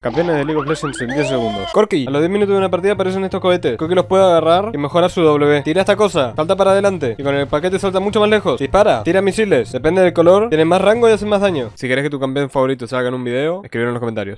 Campeones de League of Legends en 10 segundos. Corky, a los 10 minutos de una partida aparecen estos cohetes. Corky los puede agarrar y mejorar su W. Tira esta cosa, salta para adelante y con el paquete salta mucho más lejos. Dispara, tira misiles. Depende del color, tiene más rango y hace más daño. Si querés que tu campeón favorito salga en un video, escribirlo en los comentarios.